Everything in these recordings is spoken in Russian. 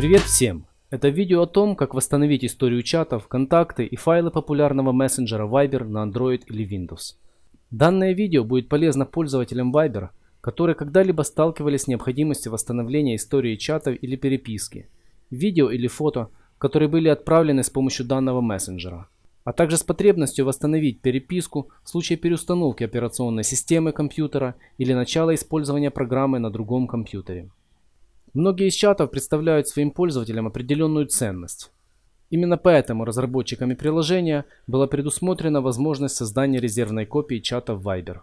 Привет всем! Это видео о том, как восстановить историю чатов, контакты и файлы популярного мессенджера Viber на Android или Windows. Данное видео будет полезно пользователям Viber, которые когда-либо сталкивались с необходимостью восстановления истории чатов или переписки, видео или фото, которые были отправлены с помощью данного мессенджера, а также с потребностью восстановить переписку в случае переустановки операционной системы компьютера или начала использования программы на другом компьютере. Многие из чатов представляют своим пользователям определенную ценность. Именно поэтому разработчиками приложения была предусмотрена возможность создания резервной копии чата в Viber.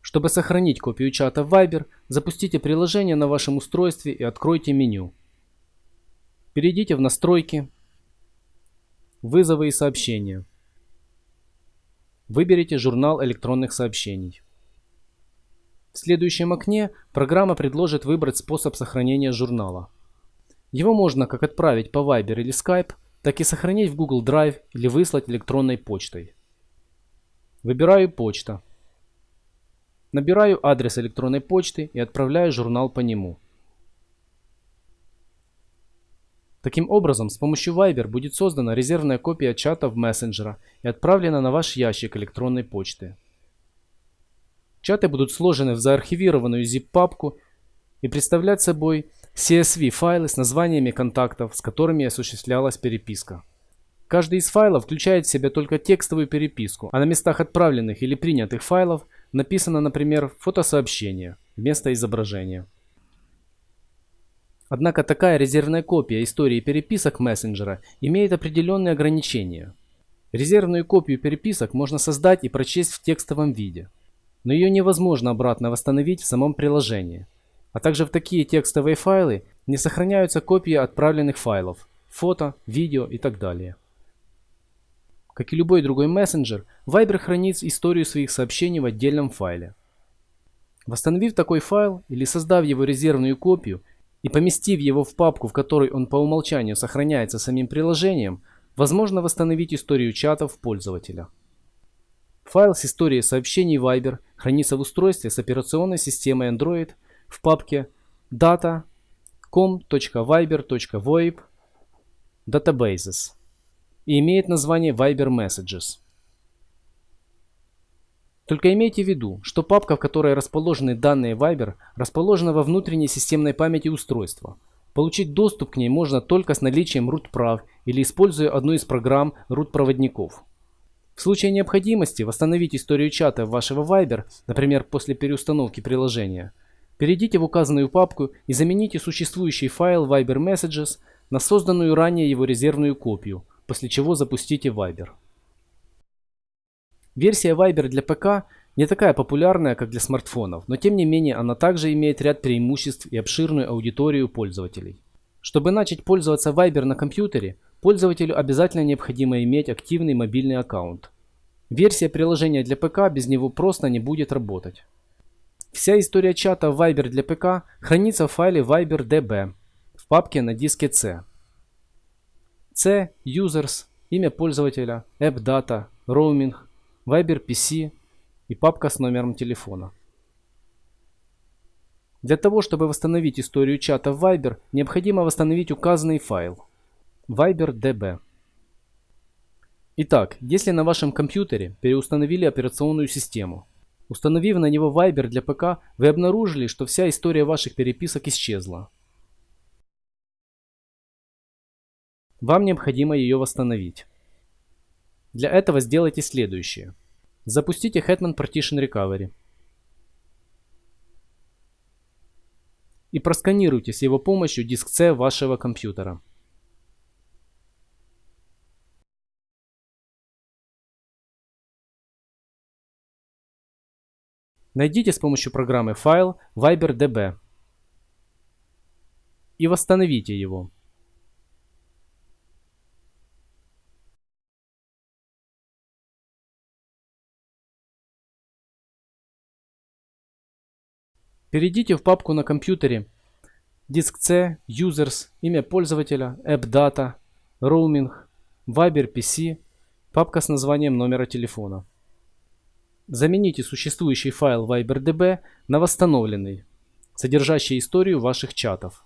Чтобы сохранить копию чата в Viber, запустите приложение на вашем устройстве и откройте меню. Перейдите в настройки, вызовы и сообщения. Выберите журнал электронных сообщений. В следующем окне программа предложит выбрать способ сохранения журнала. Его можно как отправить по Viber или Skype, так и сохранить в Google Drive или выслать электронной почтой. Выбираю почта. Набираю адрес электронной почты и отправляю журнал по нему. Таким образом, с помощью Viber будет создана резервная копия чата в мессенджера и отправлена на ваш ящик электронной почты. Чаты будут сложены в заархивированную zip-папку и представлять собой CSV-файлы с названиями контактов, с которыми осуществлялась переписка. Каждый из файлов включает в себя только текстовую переписку, а на местах отправленных или принятых файлов написано, например, фотосообщение вместо изображения. Однако такая резервная копия истории переписок мессенджера имеет определенные ограничения. Резервную копию переписок можно создать и прочесть в текстовом виде но ее невозможно обратно восстановить в самом приложении. А также в такие текстовые файлы не сохраняются копии отправленных файлов, фото, видео и так далее. Как и любой другой мессенджер, Viber хранит историю своих сообщений в отдельном файле. Восстановив такой файл или создав его резервную копию и поместив его в папку, в которой он по умолчанию сохраняется самим приложением, возможно восстановить историю чатов пользователя. Файл с историей сообщений Viber хранится в устройстве с операционной системой Android в папке data.com.viber.voip databases и имеет название Viber Messages. Только имейте в виду, что папка, в которой расположены данные Viber, расположена во внутренней системной памяти устройства. Получить доступ к ней можно только с наличием root прав или используя одну из программ root проводников. В случае необходимости восстановить историю чата вашего Viber, например, после переустановки приложения, перейдите в указанную папку и замените существующий файл Viber Messages на созданную ранее его резервную копию, после чего запустите Viber. Версия Viber для ПК не такая популярная, как для смартфонов, но тем не менее она также имеет ряд преимуществ и обширную аудиторию пользователей. Чтобы начать пользоваться Viber на компьютере, Пользователю обязательно необходимо иметь активный мобильный аккаунт. Версия приложения для ПК без него просто не будет работать. Вся история чата Viber для ПК хранится в файле ViberDB в папке на диске C. C, Users, имя пользователя, AppData, Roaming, Viber PC и папка с номером телефона. Для того, чтобы восстановить историю чата в Viber, необходимо восстановить указанный файл. ViberDB. Итак, если на вашем компьютере переустановили операционную систему, установив на него Viber для ПК, вы обнаружили, что вся история ваших переписок исчезла. Вам необходимо ее восстановить. Для этого сделайте следующее. Запустите Hetman Partition Recovery. И просканируйте с его помощью диск C вашего компьютера. Найдите с помощью программы файл ViberDB и восстановите его. Перейдите в папку на компьютере диск C, Users, имя пользователя, AppData, Roaming, Viber PC, папка с названием номера телефона. Замените существующий файл ViberDB на восстановленный, содержащий историю ваших чатов.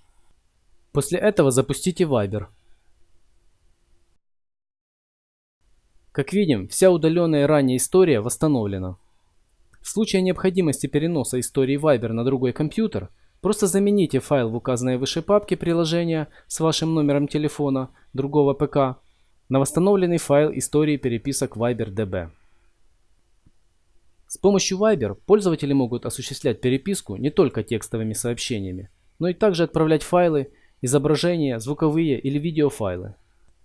После этого запустите Viber. Как видим, вся удаленная ранее история восстановлена. В случае необходимости переноса истории Viber на другой компьютер, просто замените файл в указанной выше папке приложения с вашим номером телефона другого ПК на восстановленный файл истории переписок Viber.db. С помощью Viber пользователи могут осуществлять переписку не только текстовыми сообщениями, но и также отправлять файлы, изображения, звуковые или видеофайлы.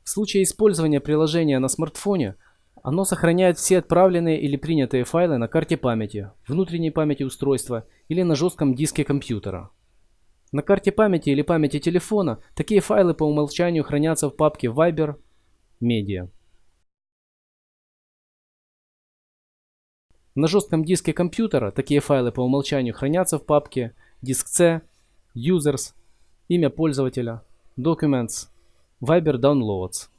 В случае использования приложения на смартфоне, оно сохраняет все отправленные или принятые файлы на карте памяти, внутренней памяти устройства или на жестком диске компьютера. На карте памяти или памяти телефона такие файлы по умолчанию хранятся в папке Viber Media. На жестком диске компьютера такие файлы по умолчанию хранятся в папке Disk C, Users, имя пользователя, Documents, Viber Downloads.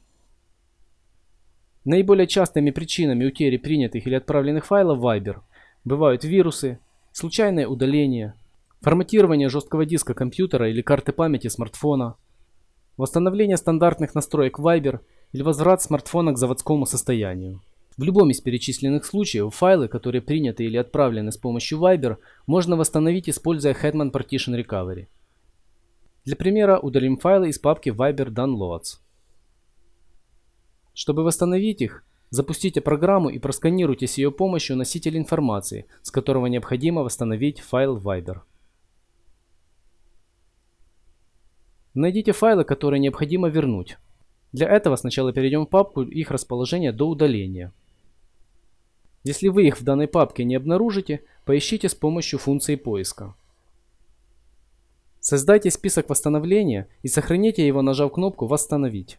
Наиболее частыми причинами утери принятых или отправленных файлов Viber бывают вирусы, случайное удаление, форматирование жесткого диска компьютера или карты памяти смартфона, восстановление стандартных настроек Viber или возврат смартфона к заводскому состоянию. В любом из перечисленных случаев файлы, которые приняты или отправлены с помощью Viber, можно восстановить, используя Hetman Partition Recovery. Для примера удалим файлы из папки Viber Downloads. Чтобы восстановить их, запустите программу и просканируйте с ее помощью носитель информации, с которого необходимо восстановить файл Viber. Найдите файлы, которые необходимо вернуть. Для этого сначала перейдем в папку их расположения до удаления. Если вы их в данной папке не обнаружите, поищите с помощью функции поиска. Создайте список восстановления и сохраните его, нажав кнопку «Восстановить».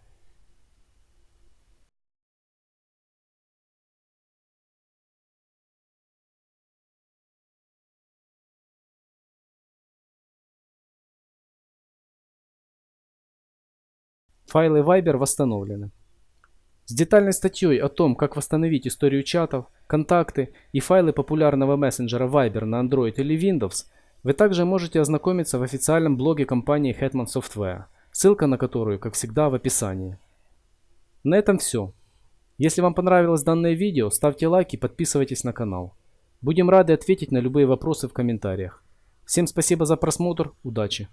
Файлы Viber восстановлены. С детальной статьей о том, как восстановить историю чатов, контакты и файлы популярного мессенджера Viber на Android или Windows – вы также можете ознакомиться в официальном блоге компании Hetman Software, ссылка на которую, как всегда, в описании. На этом все. Если вам понравилось данное видео, ставьте лайк и подписывайтесь на канал. Будем рады ответить на любые вопросы в комментариях. Всем спасибо за просмотр, удачи!